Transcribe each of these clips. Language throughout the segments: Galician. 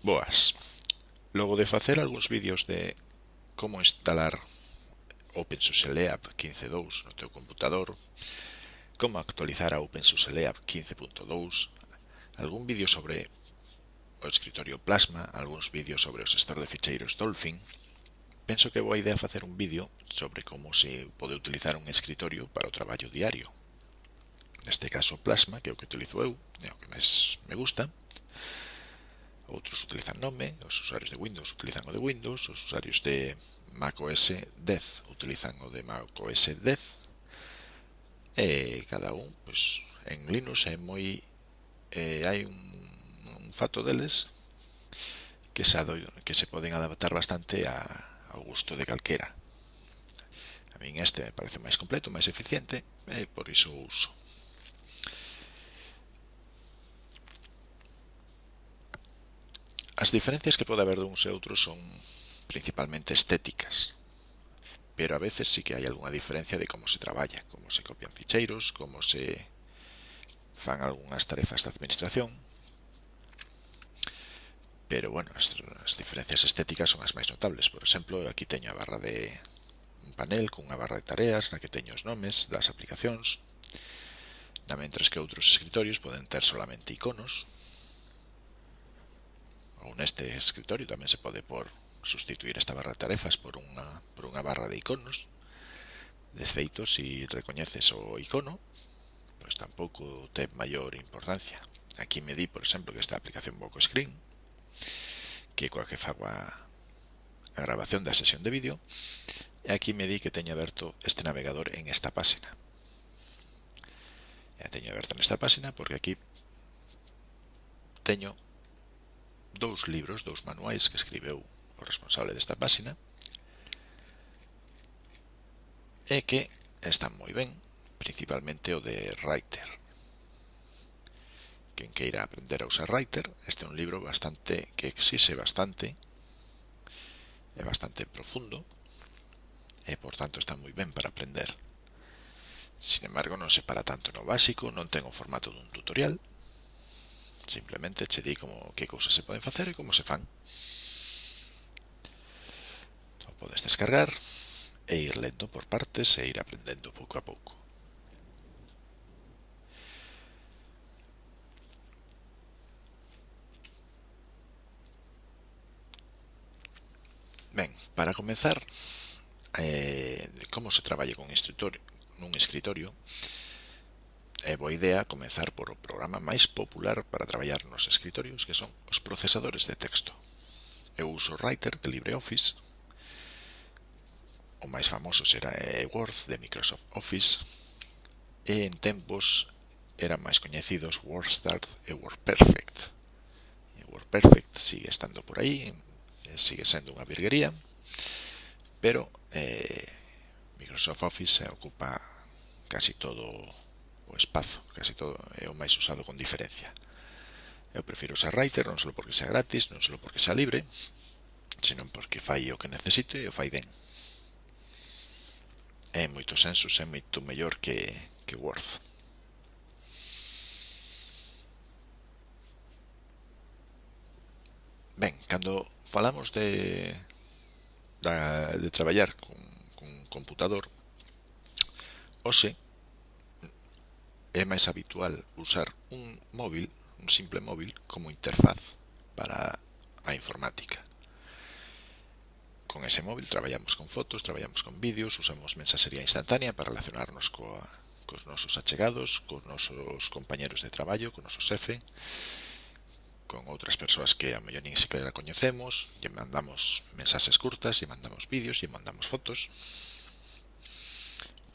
Boas. Logo de facer algúns vídeos de como instalar OpenSUSE Leap 15.2 no teu computador, como actualizar a OpenSUSE Leap 15.2, algún vídeo sobre o escritorio Plasma, algúns vídeos sobre o gestor de ficheiros Dolphin, penso que boa idea facer un vídeo sobre como se pode utilizar un escritorio para o traballo diario. Neste caso Plasma, que é o que utilizo eu, é o que máis me gusta, outros utilizan nome, os usuarios de Windows utilizan o de Windows, os usuarios de macOS 10 utilizan o de macOS 10 e cada un, pois, en Linux é moi eh, hai un, un fato deles que se, ado, que se poden adaptar bastante a, ao gusto de calquera. A min este me parece máis completo, máis eficiente e por iso o uso. As diferencias que pode haber duns e outros son principalmente estéticas, pero a veces sí que hai algunha diferencia de como se traballa, como se copian ficheiros, como se fan algunhas tarefas de administración. Pero, bueno, as, as diferencias estéticas son as máis notables. Por exemplo, aquí teño a barra de un panel cunha barra de tareas na que teño os nomes das aplicacións, na mentres que outros escritorios poden ter solamente iconos, ou neste escritorio tamén se pode por sustituir esta barra de tarefas por unha, por unha barra de iconos. De feito, se recoñeces o icono pois tampouco ten maior importancia. Aquí me di, por exemplo, que esta aplicación Boco Screen que coa que fago a, a grabación da sesión de vídeo e aquí me di que teño aberto este navegador en esta páxina. E teño aberto nesta páxina porque aquí teño dous libros, dous manuais que escribeu o responsable desta páxina e que están moi ben, principalmente o de Writer. Quen queira aprender a usar Writer, este é un libro bastante que exixe bastante, é bastante profundo e, por tanto, está moi ben para aprender. Sin embargo, non se para tanto no básico, non ten o formato dun tutorial, Simplemente che di como que cousas se poden facer e como se fan. O podes descargar e ir lendo por partes e ir aprendendo pouco a pouco. Ben, para comenzar, eh, como se traballa con escritorio, nun escritorio, É boa idea comezar por o programa máis popular para traballar nos escritorios que son os procesadores de texto. Eu uso Writer de LibreOffice, o máis famoso será eh, Word de Microsoft Office, e en tempos eran máis coñecidos WordStart e WordPerfect. E WordPerfect sigue estando por aí, sigue sendo unha virguería, pero eh, Microsoft Office ocupa casi todo o o espazo, casi todo é o máis usado con diferencia. Eu prefiro usar Writer non só porque sea gratis, non só porque sea libre, senón porque fai o que necesito e o fai ben. É moitos sensos, é moito mellor que, que Word. Ben, cando falamos de, da, de traballar con, con computador, hoxe É máis habitual usar un móvil, un simple móvil, como interfaz para a informática. Con ese móvil traballamos con fotos, traballamos con vídeos, usamos mensaxería instantánea para relacionarnos coa, cos nosos achegados, cos nosos compañeros de traballo, cos nosos xefe, con outras persoas que a mellor nin sequera coñecemos, lle mandamos mensaxes curtas, lle mandamos vídeos, lle mandamos fotos.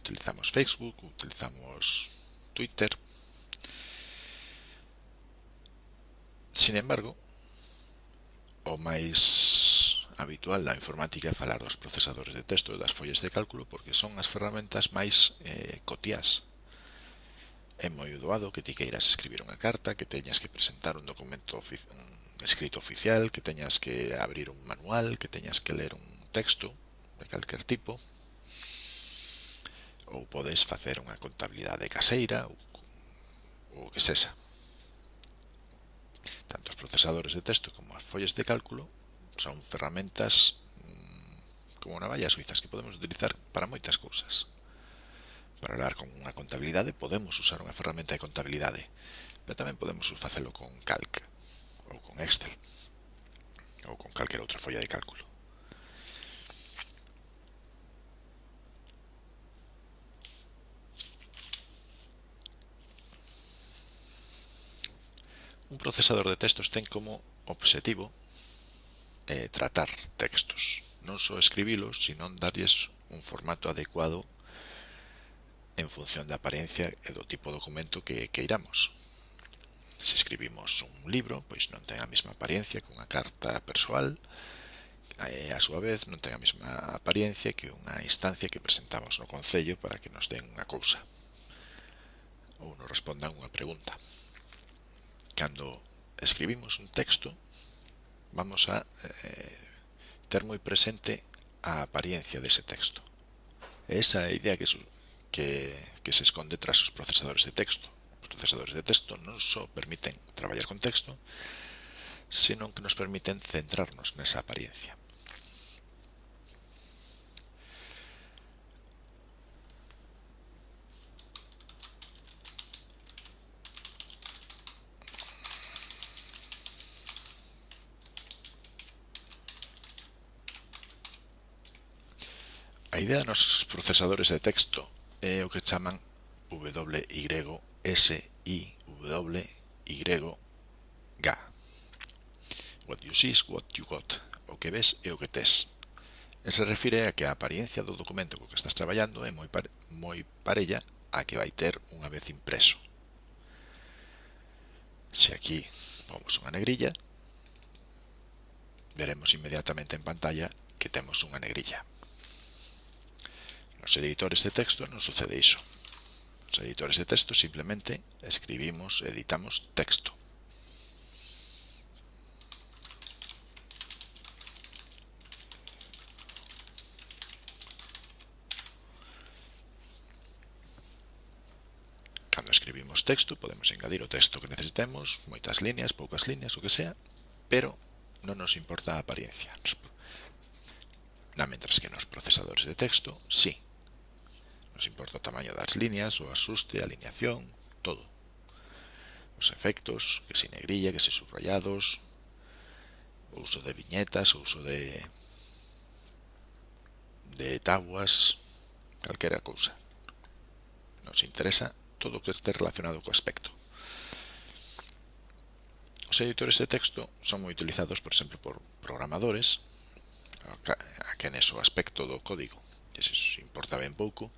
Utilizamos Facebook, utilizamos Twitter. Sin embargo, o máis habitual na informática é falar dos procesadores de texto e das follas de cálculo porque son as ferramentas máis eh, cotías. É moi doado que ti queiras escribir unha carta, que teñas que presentar un documento un escrito oficial, que teñas que abrir un manual, que teñas que ler un texto de calquer tipo, ou podes facer unha contabilidade caseira ou, ou que sexa. Tanto os procesadores de texto como as follas de cálculo son ferramentas mm, como navallas suizas que podemos utilizar para moitas cousas. Para hablar con unha contabilidade podemos usar unha ferramenta de contabilidade, pero tamén podemos facelo con Calc ou con Excel ou con calquera outra folla de cálculo. Un procesador de textos ten como obxectivo eh, tratar textos, non só escribilos, sino darlles un formato adecuado en función da apariencia e do tipo de documento que, que iramos. Se escribimos un libro, pois non ten a mesma apariencia que unha carta persoal, e, a súa vez non ten a mesma apariencia que unha instancia que presentamos no Concello para que nos den unha cousa ou nos respondan unha pregunta. Cando escribimos un texto vamos a eh, ter moi presente a apariencia dese texto. Esa idea que, que, se esconde tras os procesadores de texto. Os procesadores de texto non só permiten traballar con texto, senón que nos permiten centrarnos nesa apariencia. A idea nos procesadores de texto é o que chaman WYSIWYG. What you see is what you got. O que ves é o que tes. El se refire a que a apariencia do documento co que estás traballando é moi, par moi parella a que vai ter unha vez impreso. Se aquí pomos unha negrilla, veremos inmediatamente en pantalla que temos unha negrilla. Nos editores de texto non sucede iso. Nos editores de texto simplemente escribimos, editamos texto. Cando escribimos texto podemos engadir o texto que necesitemos, moitas líneas, poucas líneas, o que sea, pero non nos importa a apariencia. Na mentras que nos procesadores de texto, sí, Nos importa o tamaño das liñas, o asuste, a alineación, todo. Os efectos, que se negrilla, que se subrayados, o uso de viñetas, o uso de de tabuas, calquera cousa. Nos interesa todo o que este relacionado co aspecto. Os editores de texto son moi utilizados, por exemplo, por programadores, a quenes o aspecto do código lles importa ben pouco,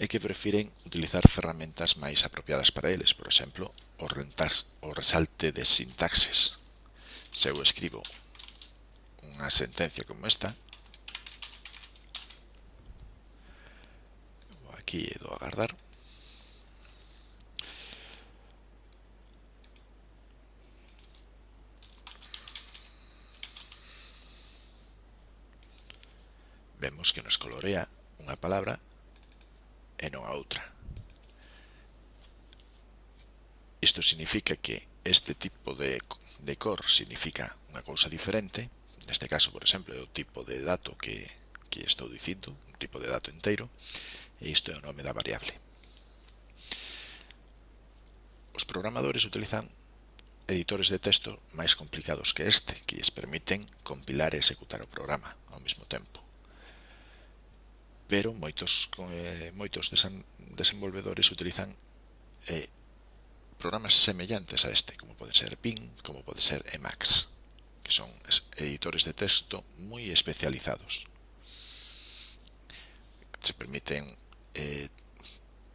e que prefiren utilizar ferramentas máis apropiadas para eles, por exemplo, o, rentas, o resalte de sintaxes. Se eu escribo unha sentencia como esta, aquí e do agardar, vemos que nos colorea unha palabra e non a outra. Isto significa que este tipo de, de cor significa unha cousa diferente, neste caso, por exemplo, é o tipo de dato que, que estou dicindo, un tipo de dato inteiro, e isto é o nome da variable. Os programadores utilizan editores de texto máis complicados que este, que lles permiten compilar e executar o programa ao mesmo tempo pero moitos eh, moitos desen, desenvolvedores utilizan eh, programas semellantes a este, como pode ser Pin, como pode ser Emacs, que son editores de texto moi especializados. Se permiten eh,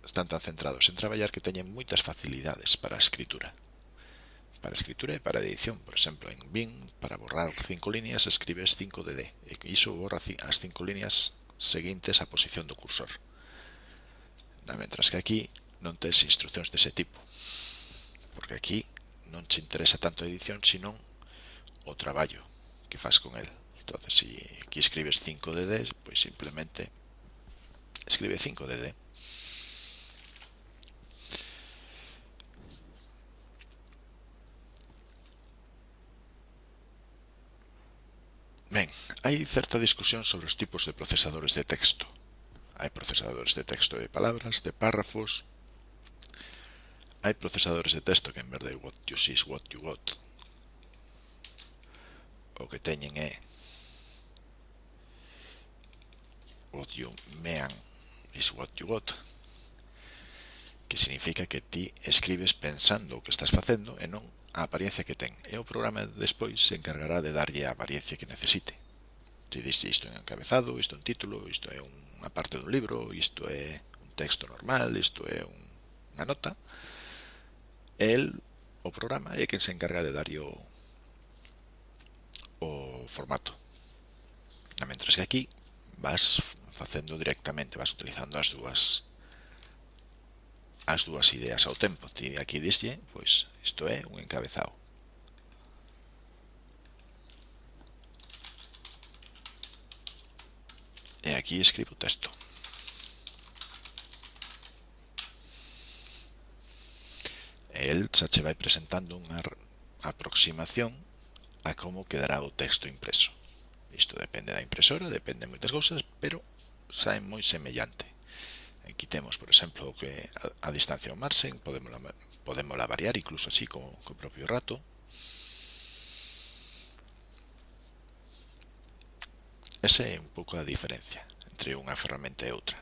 están tan centrados en traballar que teñen moitas facilidades para a escritura. Para a escritura e para a edición, por exemplo, en Bing, para borrar cinco líneas escribes 5DD, e iso borra as cinco líneas seguintes á posición do cursor. Mentras que aquí non tes instruccións dese tipo, porque aquí non che interesa tanto a edición, sino o traballo que faz con el. Entonces, se si aquí escribes 5DD, pois simplemente escribe 5DD. Ben, hai certa discusión sobre os tipos de procesadores de texto. Hai procesadores de texto de palabras, de párrafos. Hai procesadores de texto que en vez de what you see is what you got. O que teñen é what you mean is what you got que significa que ti escribes pensando o que estás facendo e non a apariencia que ten. E o programa despois se encargará de darlle a apariencia que necesite. Ti diste isto é encabezado, isto é un título, isto é unha parte dun libro, isto é un texto normal, isto é un, unha nota. El, o programa, é quen se encarga de dar o, o formato. A mentras que aquí vas facendo directamente, vas utilizando as dúas as dúas ideas ao tempo. Ti aquí diste, pois, isto é un encabezado e aquí escribo o texto. E el xa che vai presentando unha aproximación a como quedará o texto impreso. Isto depende da impresora, depende de moitas cousas, pero sai moi semellante. Aquí temos, por exemplo, que a, a distancia ao marxen, podemos, podemos variar incluso así co, co propio rato. Esa é un pouco a diferencia entre unha ferramenta e outra.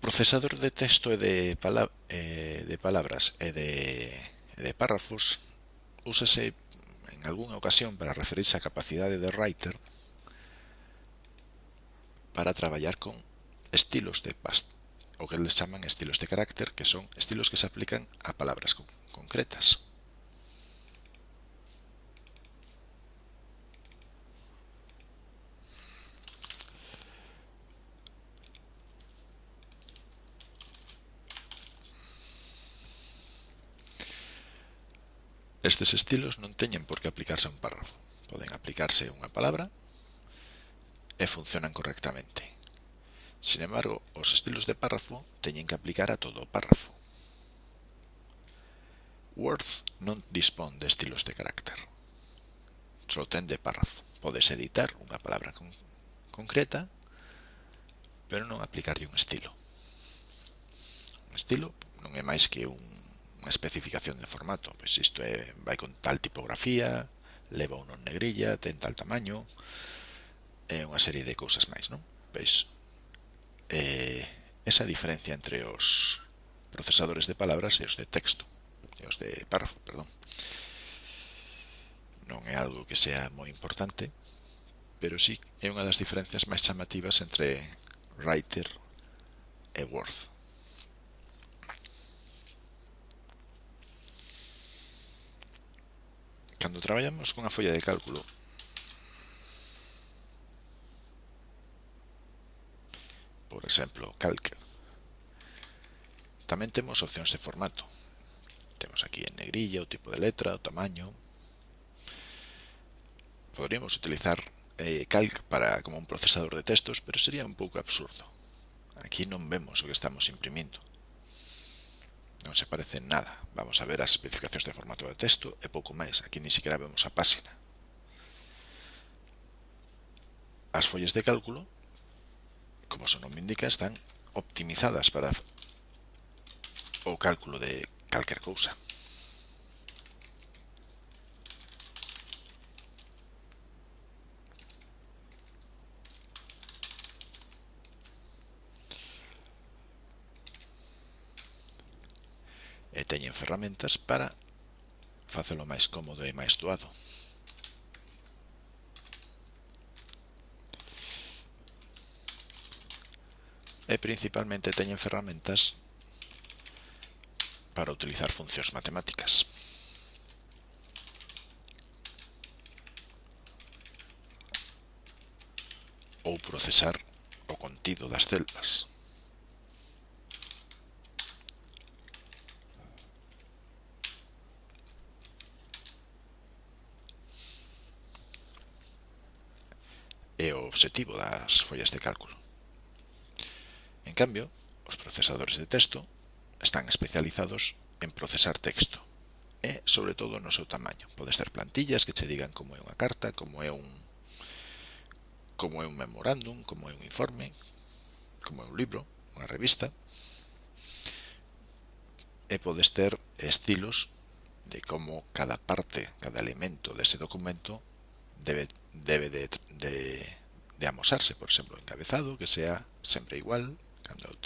Procesador de texto e de, pala eh, de palabras e de, e de párrafos úsase en algunha ocasión para referirse á capacidade de writer para traballar con estilos de past o que les chaman estilos de carácter, que son estilos que se aplican a palabras concretas. Estes estilos non teñen por que aplicarse a un párrafo. Poden aplicarse a unha palabra e funcionan correctamente. Sin embargo, os estilos de párrafo teñen que aplicar a todo o párrafo. Word non dispón de estilos de carácter. Só ten de párrafo. Podes editar unha palabra con concreta, pero non aplicarlle un estilo. Un estilo non é máis que un unha especificación de formato. Pois isto é, vai con tal tipografía, leva un negrilla, ten tal tamaño, é unha serie de cousas máis, non? Pois eh, esa diferencia entre os procesadores de palabras e os de texto, e os de párrafo, perdón. Non é algo que sea moi importante, pero sí é unha das diferencias máis chamativas entre writer e word. Cando traballamos cunha folla de cálculo por exemplo, calc. Tamén temos opcións de formato. Temos aquí en negrilla o tipo de letra, o tamaño. Poderíamos utilizar eh, calc para como un procesador de textos, pero sería un pouco absurdo. Aquí non vemos o que estamos imprimindo. non se parece en nada. Vamos a ver as especificacións de formato de texto e pouco máis. Aquí ni sequera vemos a páxina. As follas de cálculo, como su nome indica, están optimizadas para o cálculo de calquer cousa. ferramentas para facelo máis cómodo e máis doado. E principalmente teñen ferramentas para utilizar funcións matemáticas. ou procesar o contido das celdas. obxectivo das follas de cálculo. En cambio, os procesadores de texto están especializados en procesar texto e, sobre todo, no seu tamaño. Pode ser plantillas que che digan como é unha carta, como é un como é un memorándum, como é un informe, como é un libro, unha revista. E podes ter estilos de como cada parte, cada elemento dese documento debe, debe de, de de amosarse, por exemplo, encabezado, que sea sempre igual, cando,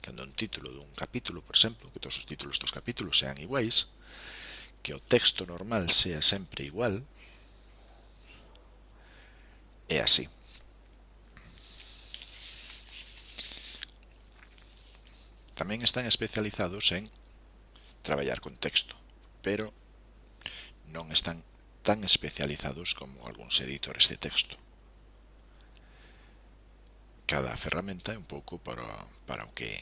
cando un título dun capítulo, por exemplo, que todos os títulos dos capítulos sean iguais, que o texto normal sea sempre igual, é así. Tamén están especializados en traballar con texto, pero non están tan especializados como algúns editores de texto cada ferramenta é un pouco para, para o que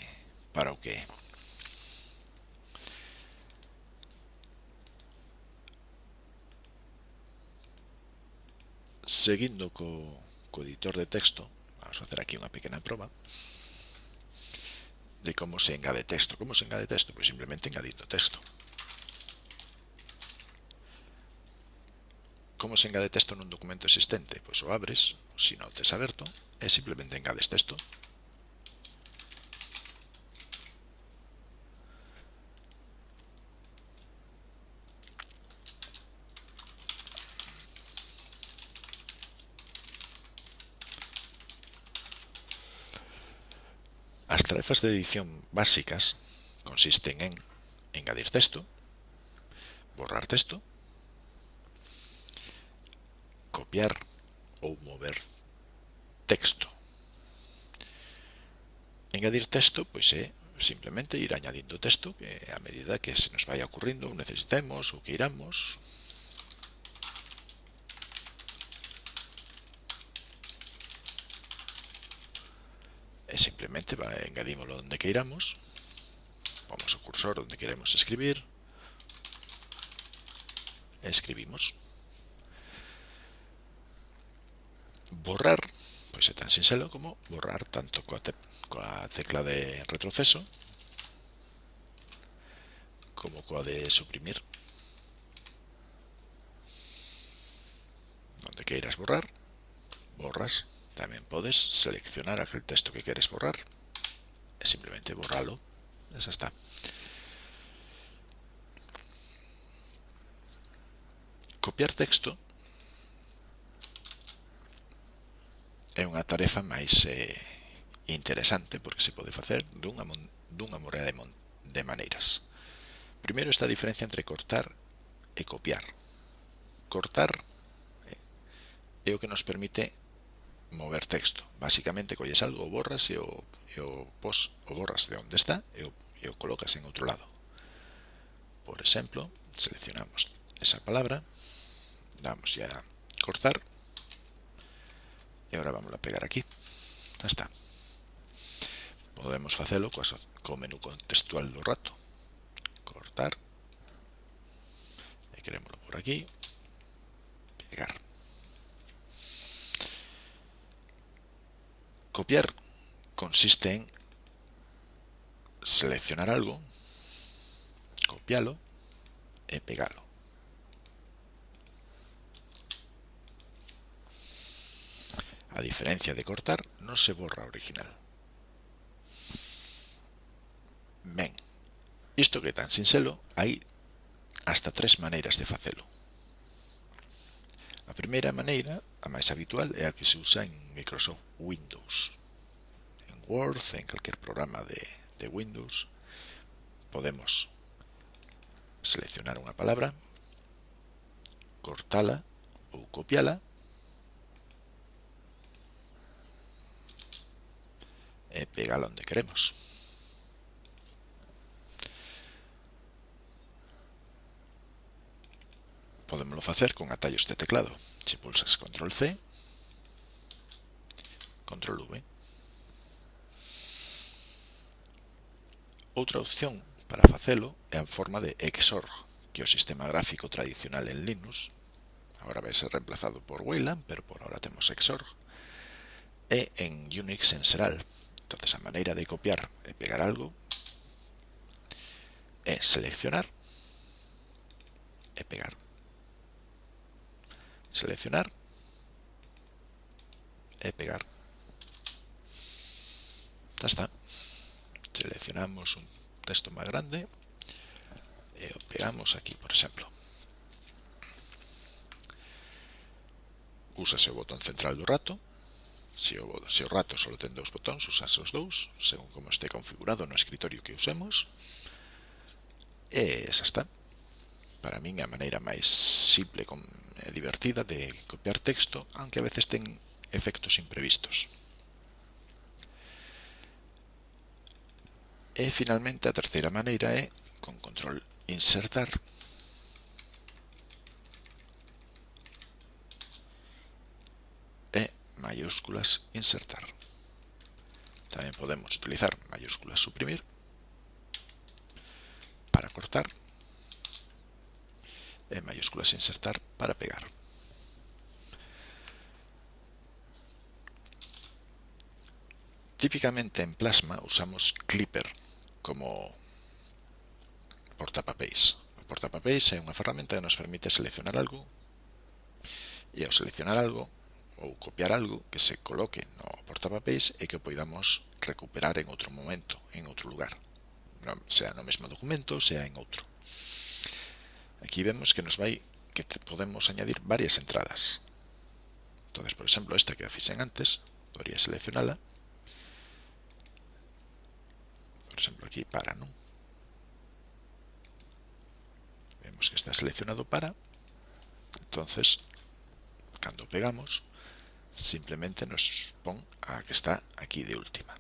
para o que é. Seguindo co, co editor de texto, vamos facer aquí unha pequena proba de como se engade texto. Como se engade texto? Pois simplemente engadindo texto. como se engade texto nun documento existente? Pois o abres, se non tes aberto, e simplemente engades texto. As tarefas de edición básicas consisten en engadir texto, borrar texto, copiar ou mover texto. Engadir texto, pois é simplemente ir añadindo texto que a medida que se nos vai ocurrindo ou necesitemos ou que iramos. E simplemente engadímoslo onde queiramos vamos o cursor onde queremos escribir. Escribimos. borrar, pues es tan sincero como borrar tanto con la, tecla de retroceso como con la de suprimir. Donde quieras borrar, borras. También puedes seleccionar aquel texto que quieres borrar. Simplemente borrarlo. Eso está. Copiar texto é unha tarefa máis eh, interesante porque se pode facer dunha, dunha morea de, de maneiras. Primeiro está a diferencia entre cortar e copiar. Cortar eh, é o que nos permite mover texto. Básicamente, colles algo, o borras e o, e o, pos, o borras de onde está e o, e o colocas en outro lado. Por exemplo, seleccionamos esa palabra, damos ya a cortar e agora vamos a pegar aquí. Ya está. Podemos facelo co, co menú contextual do rato. Cortar. E queremoslo por aquí. Pegar. Copiar consiste en seleccionar algo, copiarlo e pegarlo. A diferencia de cortar, non se borra original. Ben, isto que tan sinxelo, hai hasta tres maneiras de facelo. A primeira maneira, a máis habitual, é a que se usa en Microsoft Windows. En Word, en calquer programa de, de Windows, podemos seleccionar unha palabra, cortala ou copiala Eh, e pégalo onde queremos. Podemoslo facer con atallos de teclado. Se pulsas control C, control V. Outra opción para facelo é en forma de XOR, que é o sistema gráfico tradicional en Linux. Agora vai ser reemplazado por Wayland, pero por ahora temos XOR. E en Unix en Seral, Entonces a maneira de copiar e pegar algo é seleccionar e pegar. Seleccionar e pegar. Ya está. Seleccionamos un texto máis grande e o pegamos aquí, por exemplo. Úsase o botón central do rato. Se o, se o rato só ten dous botóns, usas os dous, según como este configurado no escritorio que usemos. E esa está. Para min a maneira máis simple e divertida de copiar texto, aunque a veces ten efectos imprevistos. E finalmente a terceira maneira é con control insertar mayúsculas insertar. Tamén podemos utilizar mayúsculas suprimir para cortar e mayúsculas insertar para pegar. Típicamente en Plasma usamos Clipper como portapapéis. O portapapéis é unha ferramenta que nos permite seleccionar algo e ao seleccionar algo ou copiar algo que se coloque no portapapéis e que poidamos recuperar en outro momento, en outro lugar, sea no mesmo documento, sea en outro. Aquí vemos que nos vai que podemos añadir varias entradas. Entonces, por exemplo, esta que fixen antes, podría seleccionala. Por exemplo, aquí para, non? Vemos que está seleccionado para. Entonces, cando pegamos, simplemente nos pon a que está aquí de última.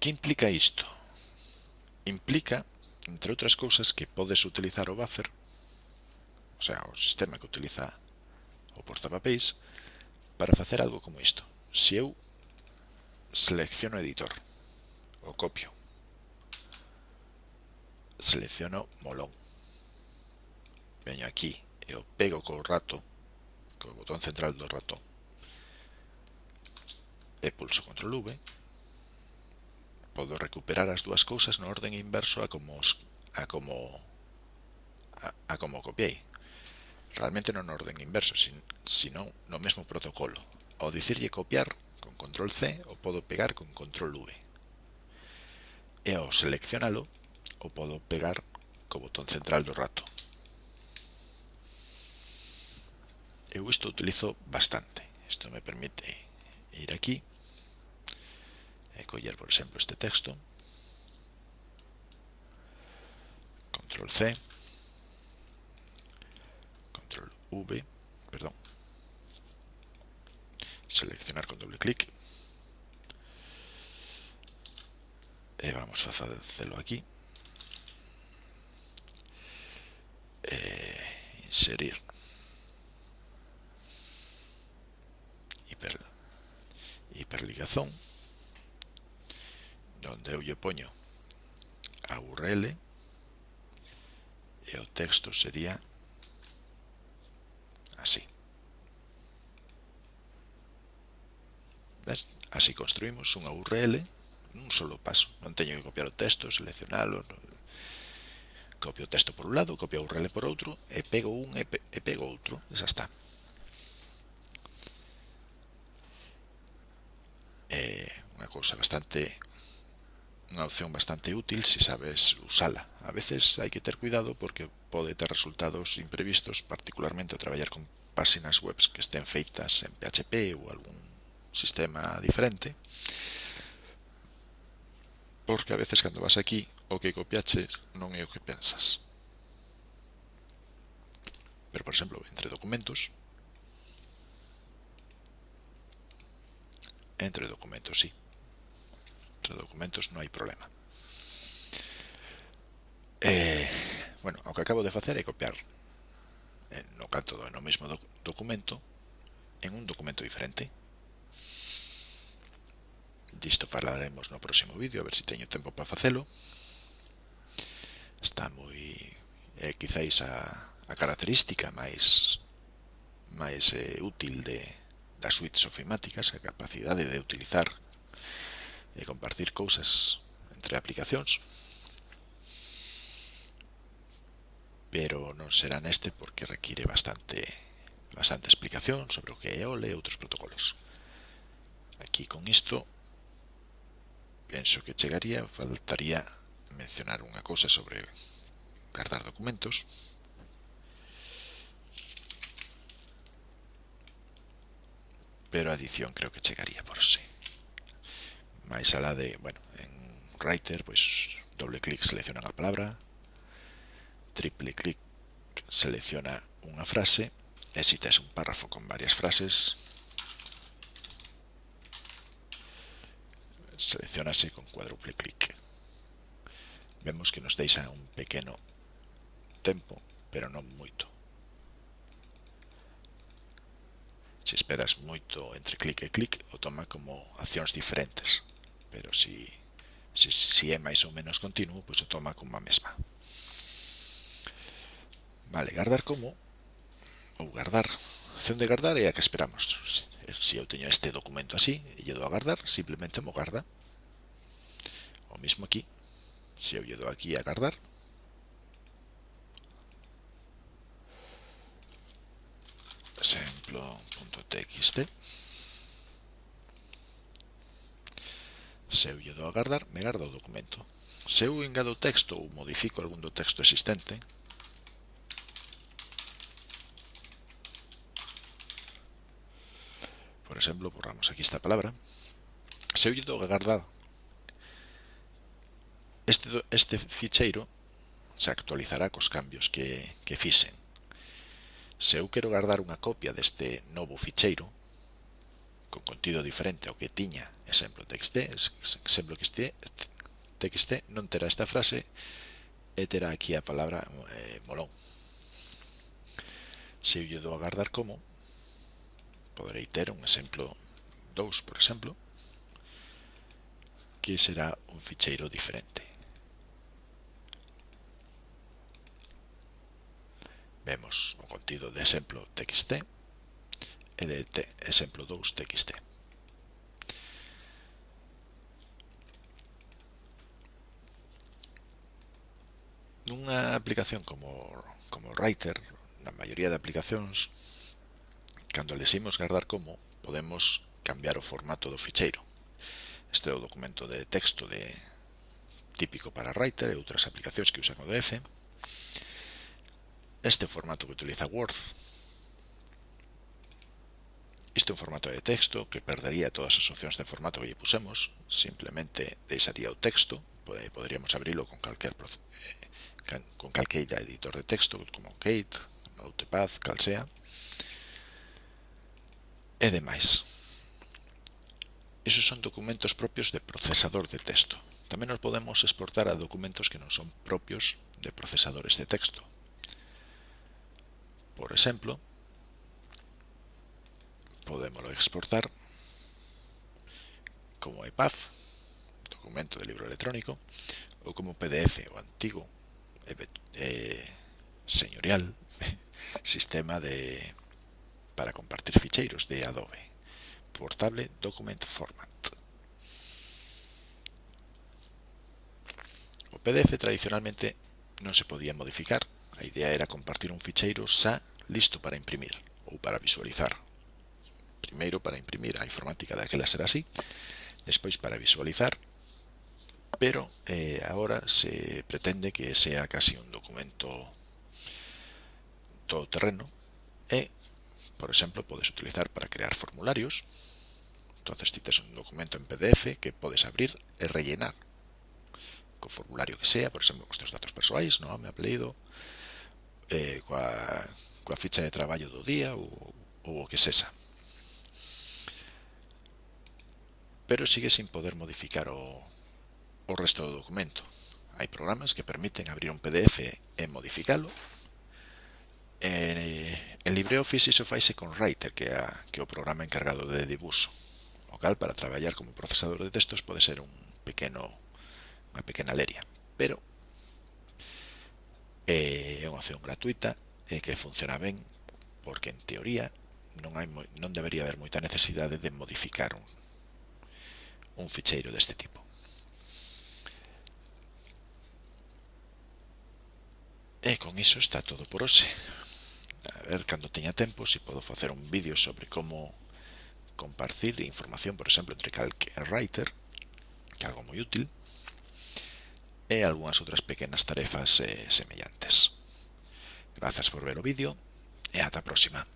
Que implica isto? Implica, entre outras cousas, que podes utilizar o buffer, o sea, o sistema que utiliza o portapapéis, para facer algo como isto. Se eu selecciono editor, o copio, selecciono molón, veño aquí e o pego co rato co botón central do ratón e pulso control V podo recuperar as dúas cousas no orden inverso a como os, a como a, a como copiei. Realmente non no orden inverso sin, sino no mesmo protocolo. Ao dicirlle copiar con control C o podo pegar con control V. E ao seleccionalo o podo pegar co botón central do rato. Eu isto utilizo bastante. Isto me permite ir aquí e coller, por exemplo, este texto. Control C. Control V. Perdón. Seleccionar con doble clic e vamos a facelo aquí e inserir hiperligazón donde eu lle poño a URL e o texto sería así. ¿Ves? así construimos unha URL un solo paso. Non teño que copiar o texto, seleccionalo copio o texto por un lado, copio a URL por outro e pego un e, pego outro, e xa está. eh, unha cousa bastante unha opción bastante útil se sabes usala. A veces hai que ter cuidado porque pode ter resultados imprevistos, particularmente ao traballar con páxinas webs que estén feitas en PHP ou algún sistema diferente. Porque a veces cando vas aquí, o que copiaches non é o que pensas. Pero, por exemplo, entre documentos, Entre documentos sí. Entre documentos no hai problema. Eh, bueno, o que acabo de facer é copiar eh, no canto do, no mesmo doc documento en un documento diferente. Disto falaremos no próximo vídeo, a ver se si teño tempo para facelo. Está moi... Eh, quizáis a, a característica máis máis eh, útil de, das suites ofimáticas a capacidade de utilizar e compartir cousas entre aplicacións pero non será neste porque require bastante bastante explicación sobre o que é OLE e outros protocolos. Aquí con isto penso que chegaría, faltaría mencionar unha cousa sobre guardar documentos, pero a adición creo que chegaría por sí. Mais a la de, bueno, en Writer, pois doble clic selecciona a palabra, triple clic selecciona unha frase, e se tes un párrafo con varias frases, seleccionase con cuádruple clic. Vemos que nos deixa un pequeno tempo, pero non moito. se esperas moito entre clic e clic o toma como accións diferentes. Pero si, si, si é máis ou menos continuo pois o toma como a mesma. Vale, guardar como? Ou guardar a acción de guardar é a que esperamos. Se eu teño este documento así e lle dou a guardar, simplemente mo guarda o mismo aquí. Se eu lle dou aquí a guardar Exemplo.txt Se eu lle dou a guardar, me garda o documento. Se eu engado texto ou modifico algún do texto existente, por exemplo, borramos aquí esta palabra, se eu lle dou a guardar este, este ficheiro se actualizará cos cambios que, que fixen. Se eu quero guardar unha copia deste novo ficheiro, con contido diferente ao que tiña exemplo txt, exemplo que este, txt, non terá esta frase e terá aquí a palabra eh, molón. Se eu lle dou a guardar como, poderei ter un exemplo 2, por exemplo, que será un ficheiro diferente. vemos o contido de exemplo txt e de exemplo 2 txt. Nunha aplicación como, como Writer, na maioría de aplicacións, cando leximos guardar como, podemos cambiar o formato do ficheiro. Este é o documento de texto de típico para Writer e outras aplicacións que usan ODF este formato que utiliza Word. Isto é un formato de texto, que perdería todas as opcións de formato que lle pusemos. Simplemente deixaría o texto. Poderíamos abrirlo con calquer, eh, con calqueira editor de texto, como Kate, Notepad, calsea. E demais. Esos son documentos propios de procesador de texto. Tamén nos podemos exportar a documentos que non son propios de procesadores de texto, por exemplo, podemos exportar como EPUB, documento de libro electrónico, ou como PDF o antigo eh, eh, señorial sistema de para compartir ficheiros de Adobe, portable document format. O PDF tradicionalmente non se podía modificar A idea era compartir un ficheiro xa listo para imprimir ou para visualizar. Primeiro para imprimir, a informática daquela será así, despois para visualizar, pero eh, agora se pretende que sea casi un documento todo terreno e, por exemplo, podes utilizar para crear formularios, entonces ti tes un documento en PDF que podes abrir e rellenar co formulario que sea, por exemplo, os teus datos persoais, nome, apelido, eh, coa, coa ficha de traballo do día ou, ou o que sexa. Pero sigue sin poder modificar o, o resto do documento. Hai programas que permiten abrir un PDF e modificalo. En, eh, en LibreOffice iso faise con Writer, que é, que é o programa encargado de dibuixo. o cal para traballar como procesador de textos pode ser un pequeno unha pequena leria, pero Eh, é unha opción gratuita e que funciona ben porque en teoría non, hai, non debería haber moita necesidade de modificar un, un ficheiro deste tipo. E con iso está todo por hoxe. A ver, cando teña tempo, se si podo facer un vídeo sobre como compartir información, por exemplo, entre calque e writer, que é algo moi útil, e algunhas outras pequenas tarefas eh, semellantes. Grazas por ver o vídeo e ata a próxima.